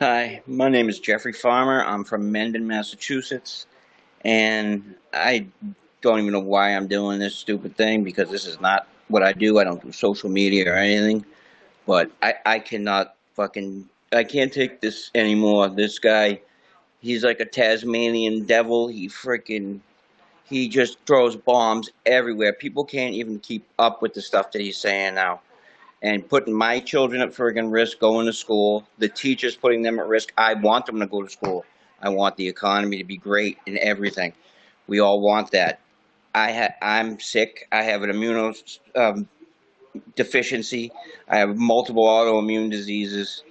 Hi, my name is Jeffrey Farmer. I'm from Mendon, Massachusetts, and I don't even know why I'm doing this stupid thing because this is not what I do. I don't do social media or anything, but I, I cannot fucking, I can't take this anymore. This guy, he's like a Tasmanian devil. He freaking, he just throws bombs everywhere. People can't even keep up with the stuff that he's saying now and putting my children at friggin' risk going to school, the teachers putting them at risk. I want them to go to school. I want the economy to be great and everything. We all want that. I I'm sick. I have an immune um, deficiency. I have multiple autoimmune diseases,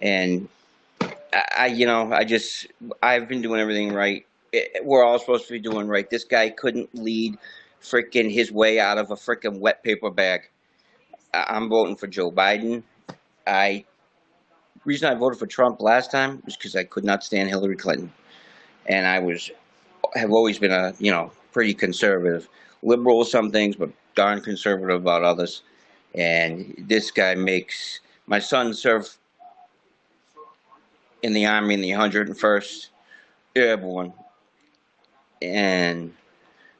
and I, I, you know, I just I've been doing everything right. It, we're all supposed to be doing right. This guy couldn't lead freaking his way out of a freaking wet paper bag. I'm voting for Joe Biden. I reason I voted for Trump last time was because I could not stand Hillary Clinton, and I was have always been a you know pretty conservative, liberal some things, but darn conservative about others. And this guy makes my son serve in the army in the 101st Airborne, and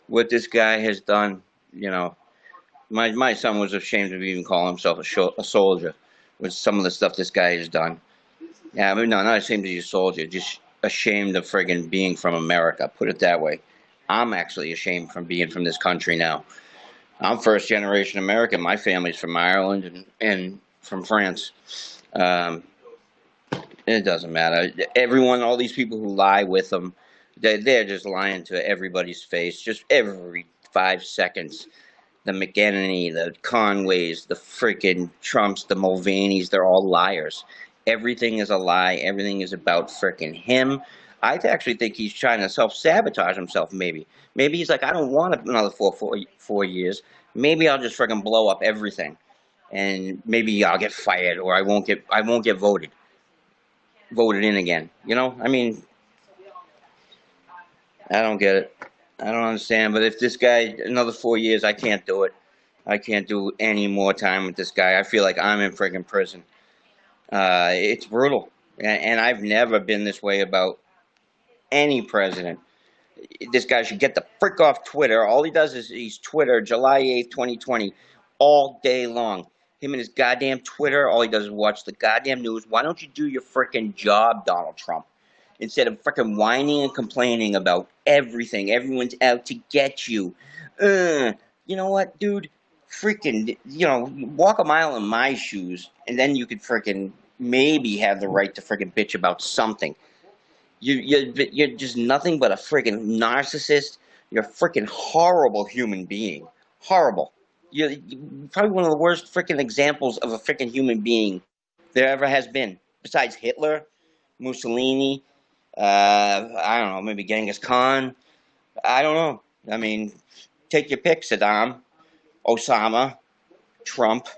what this guy has done, you know, my my son was ashamed of even calling himself a, a soldier with some of the stuff this guy has done. Yeah, mean, no, not ashamed be a soldier, just ashamed of friggin' being from America. Put it that way. I'm actually ashamed from being from this country now. I'm first generation American. My family's from Ireland and, and from France. Um, it doesn't matter. Everyone, all these people who lie with them, they, they're just lying to everybody's face, just every five seconds the McEnany, the Conways, the freaking Trumps, the Mulvaney's, they're all liars. Everything is a lie. Everything is about freaking him. I actually think he's trying to self-sabotage himself, maybe. Maybe he's like, I don't want another four, four, four years. Maybe I'll just freaking blow up everything. And maybe I'll get fired or I won't get I won't get voted. Voted in again. You know? I mean I don't get it. I don't understand. But if this guy another four years, I can't do it. I can't do any more time with this guy. I feel like I'm in freaking prison. Uh, it's brutal, and, and I've never been this way about any president. This guy should get the frick off Twitter. All he does is he's Twitter, July 8th, 2020, all day long. Him and his goddamn Twitter, all he does is watch the goddamn news. Why don't you do your freaking job, Donald Trump? Instead of freaking whining and complaining about everything. Everyone's out to get you. Uh, you know what, dude? Freaking, you know, walk a mile in my shoes, and then you could freaking maybe have the right to freaking bitch about something. You, you, you're just nothing but a freaking narcissist. You're a freaking horrible human being. Horrible. You're probably one of the worst freaking examples of a freaking human being there ever has been. Besides Hitler, Mussolini, uh, I don't know, maybe Genghis Khan. I don't know. I mean, take your pick, Saddam, Osama, Trump.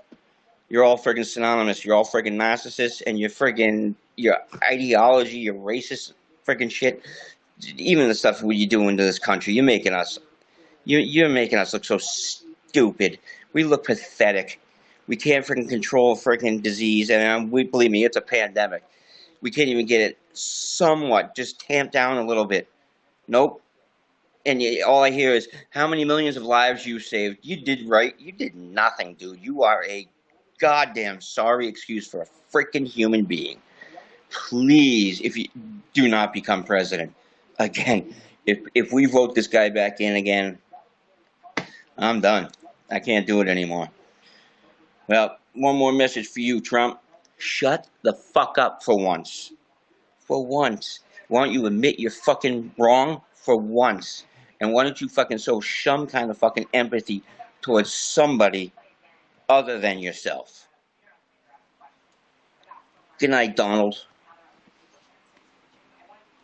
You're all friggin' synonymous. You're all friggin' narcissists, and you're friggin' your ideology, your racist friggin' shit. Even the stuff what you do into this country, you're making us, you're, you're making us look so stupid. We look pathetic. We can't freaking control freaking disease, and um, we believe me, it's a pandemic. We can't even get it somewhat, just tamped down a little bit. Nope. And all I hear is how many millions of lives you saved. You did right. You did nothing, dude. You are a goddamn sorry excuse for a freaking human being. Please, if you do not become president again, if if we vote this guy back in again, I'm done. I can't do it anymore. Well, one more message for you, Trump. Shut the fuck up for once. For once. Why don't you admit you're fucking wrong for once? And why don't you fucking show some kind of fucking empathy towards somebody other than yourself? Good night, Donald.